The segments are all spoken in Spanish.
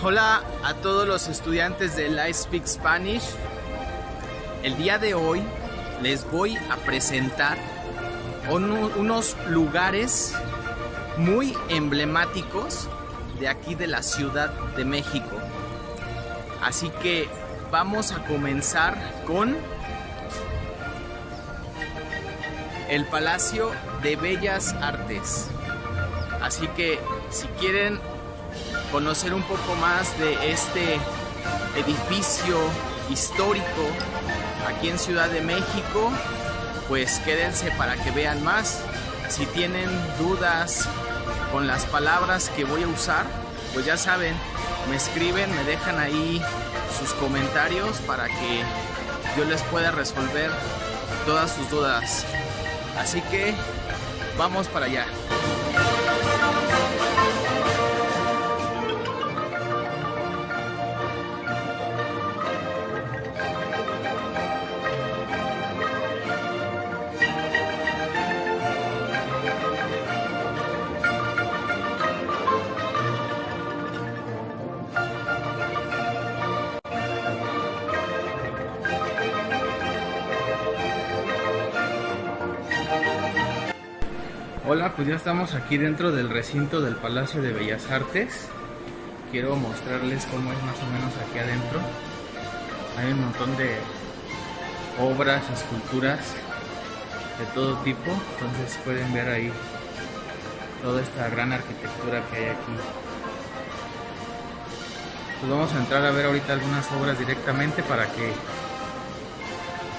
Hola a todos los estudiantes de I Speak Spanish. El día de hoy les voy a presentar unos lugares muy emblemáticos de aquí de la Ciudad de México. Así que vamos a comenzar con el Palacio de Bellas Artes. Así que si quieren conocer un poco más de este edificio histórico aquí en Ciudad de México, pues quédense para que vean más. Si tienen dudas con las palabras que voy a usar, pues ya saben, me escriben, me dejan ahí sus comentarios para que yo les pueda resolver todas sus dudas. Así que vamos para allá. Hola, pues ya estamos aquí dentro del recinto del Palacio de Bellas Artes. Quiero mostrarles cómo es más o menos aquí adentro. Hay un montón de obras, esculturas de todo tipo. Entonces pueden ver ahí toda esta gran arquitectura que hay aquí. Pues vamos a entrar a ver ahorita algunas obras directamente para que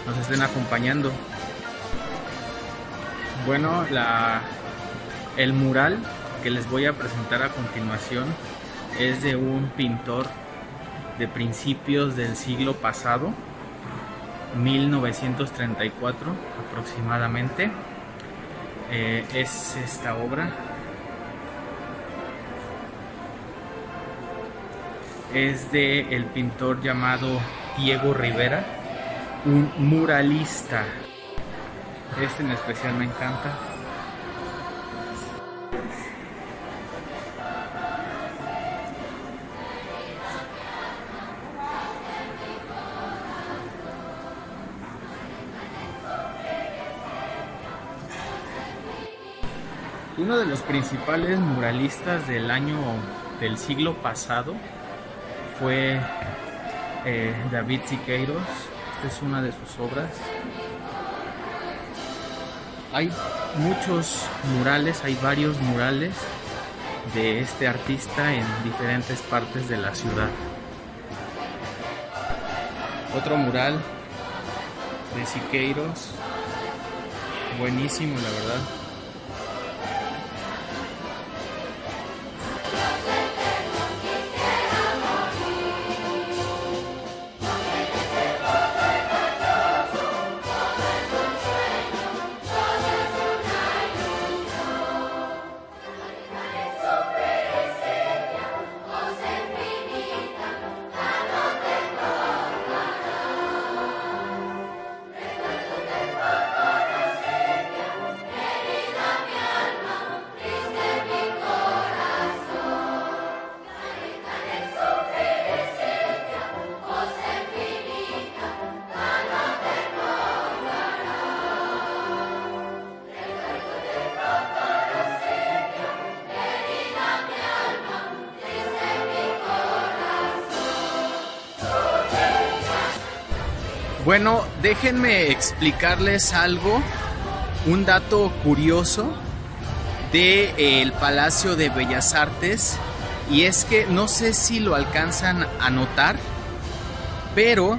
nos estén acompañando. Bueno, la el mural que les voy a presentar a continuación es de un pintor de principios del siglo pasado, 1934 aproximadamente. Eh, es esta obra. Es de el pintor llamado Diego Rivera, un muralista. Este en especial me encanta Uno de los principales muralistas del año del siglo pasado fue eh, David Siqueiros. Esta es una de sus obras. Hay muchos murales, hay varios murales de este artista en diferentes partes de la ciudad. Otro mural de Siqueiros, buenísimo la verdad. Bueno, déjenme explicarles algo, un dato curioso del el Palacio de Bellas Artes y es que no sé si lo alcanzan a notar, pero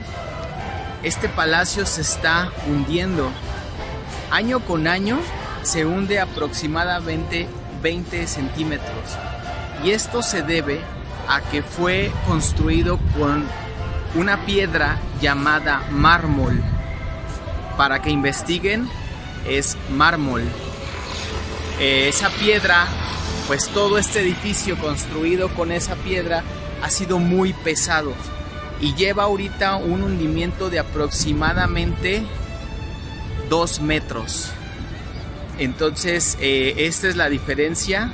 este palacio se está hundiendo. Año con año se hunde aproximadamente 20 centímetros y esto se debe a que fue construido con una piedra llamada mármol. Para que investiguen, es mármol. Eh, esa piedra, pues todo este edificio construido con esa piedra ha sido muy pesado y lleva ahorita un hundimiento de aproximadamente 2 metros. Entonces, eh, esta es la diferencia,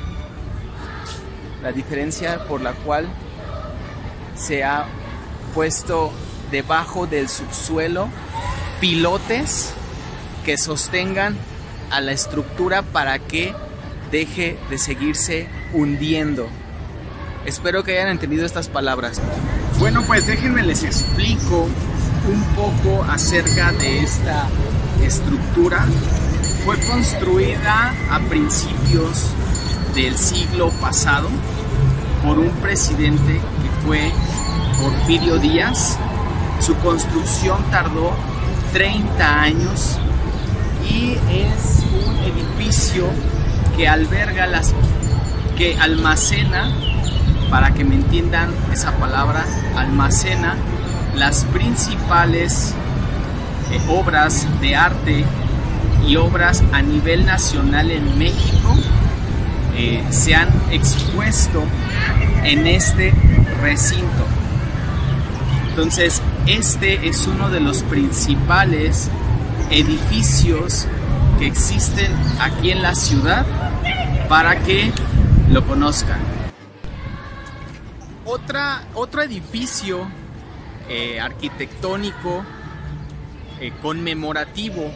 la diferencia por la cual se ha puesto debajo del subsuelo pilotes que sostengan a la estructura para que deje de seguirse hundiendo. Espero que hayan entendido estas palabras. Bueno, pues déjenme les explico un poco acerca de esta estructura. Fue construida a principios del siglo pasado por un presidente fue Porfirio Díaz. Su construcción tardó 30 años y es un edificio que alberga las que almacena para que me entiendan esa palabra almacena las principales eh, obras de arte y obras a nivel nacional en México eh, se han expuesto en este recinto. Entonces, este es uno de los principales edificios que existen aquí en la ciudad para que lo conozcan. Otro edificio eh, arquitectónico eh, conmemorativo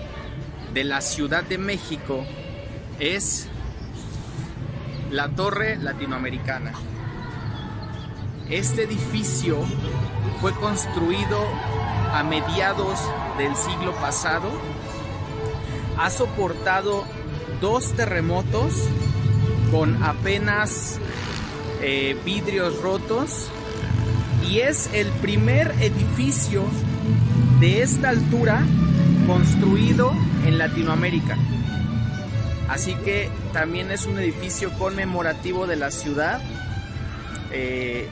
de la Ciudad de México es la Torre Latinoamericana. Este edificio fue construido a mediados del siglo pasado. Ha soportado dos terremotos con apenas eh, vidrios rotos y es el primer edificio de esta altura construido en Latinoamérica. Así que también es un edificio conmemorativo de la ciudad. Eh,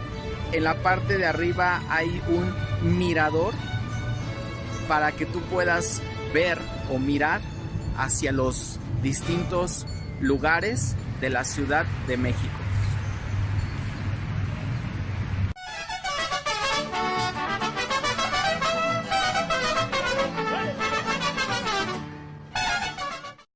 en la parte de arriba hay un mirador para que tú puedas ver o mirar hacia los distintos lugares de la Ciudad de México.